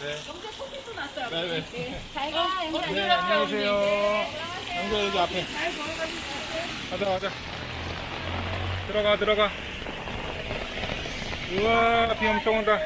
네. 영재 네, 네. 커피도 났어요. 어, 네네. 잘 가, 어, 영재. 네, 안녕하세요. 영재 여기 앞에. 가자, 가자. 들어가, 들어가. 우와, 비 엄청 온다.